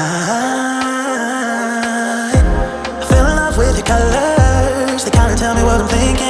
I, fell in love with your colors. They kinda tell me what I'm thinking.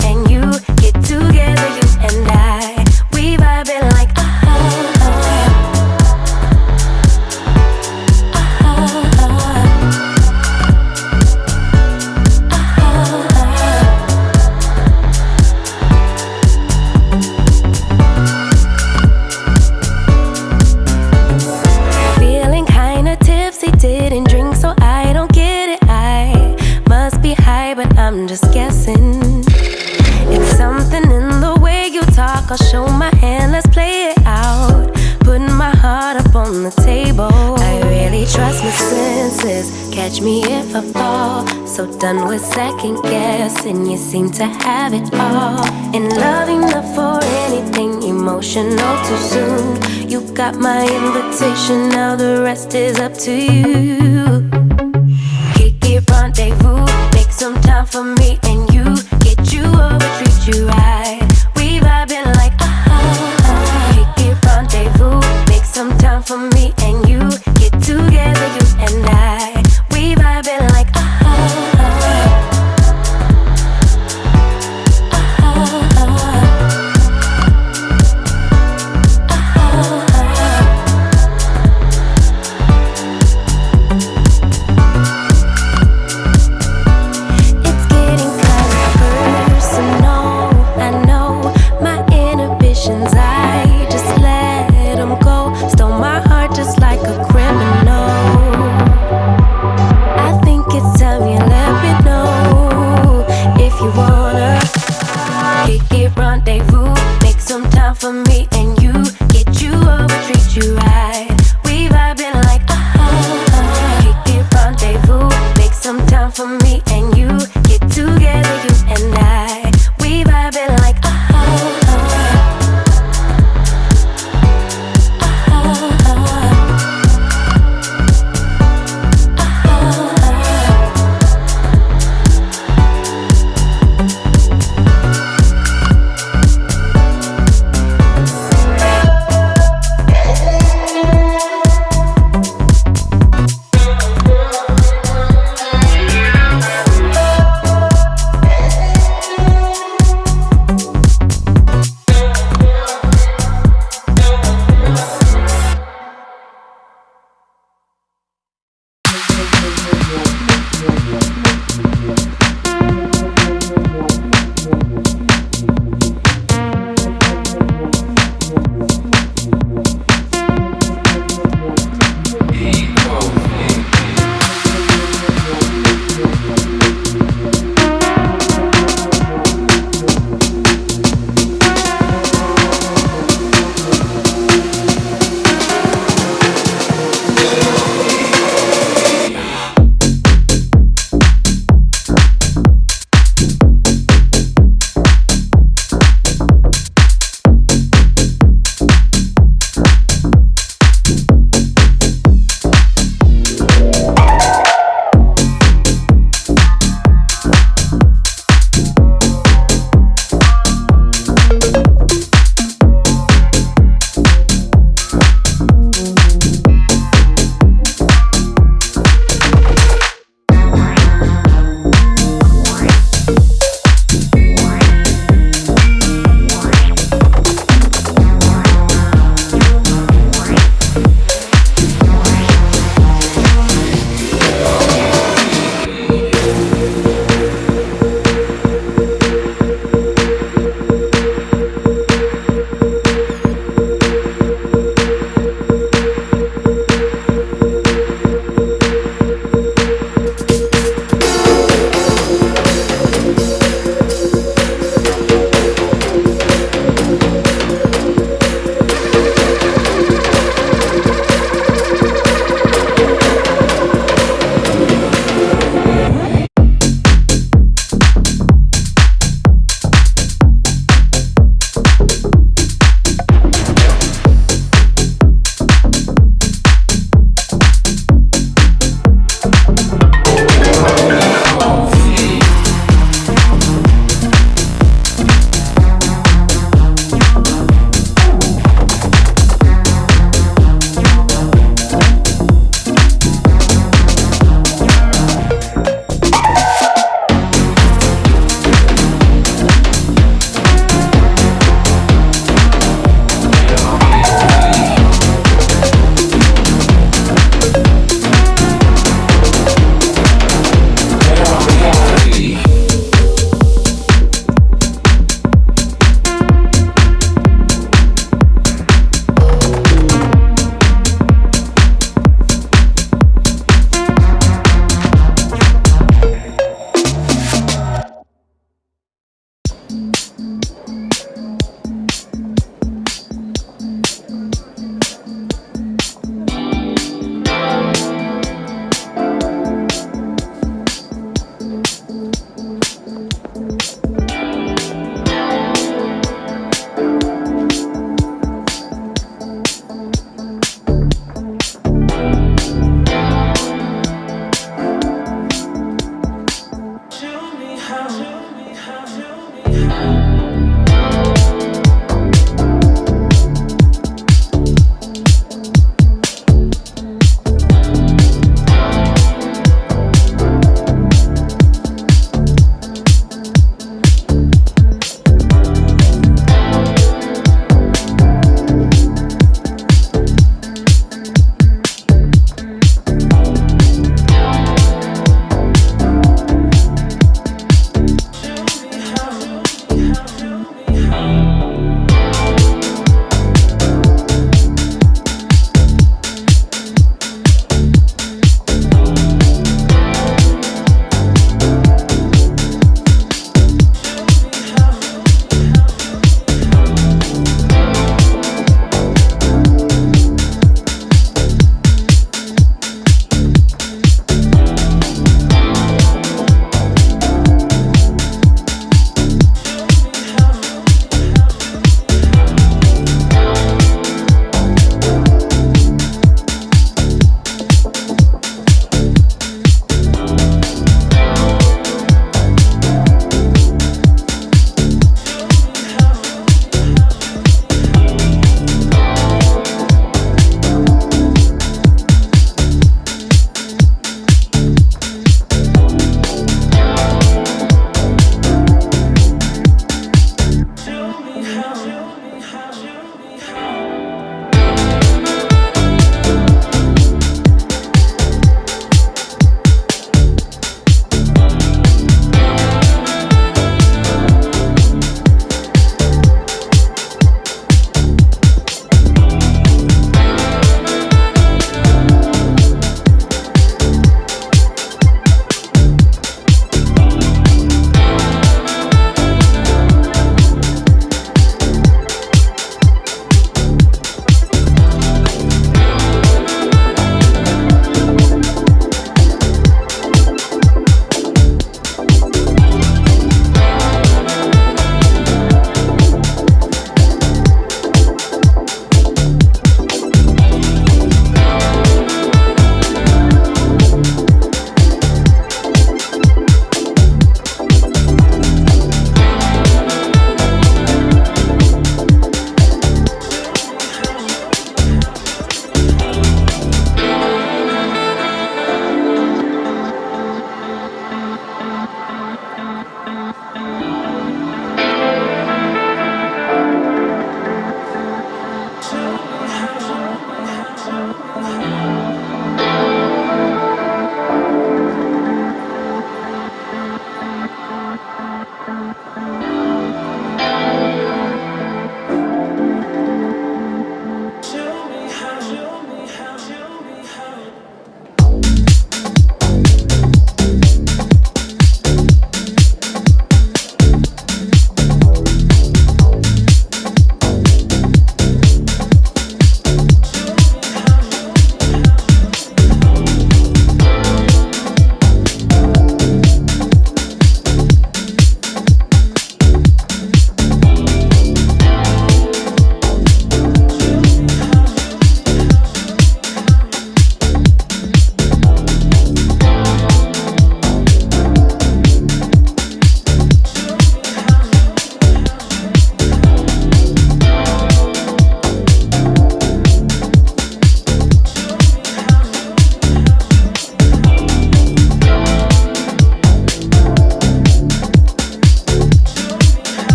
and you always second guessing. You seem to have it all. And loving enough for anything emotional too soon. You got my invitation, now the rest is up to you.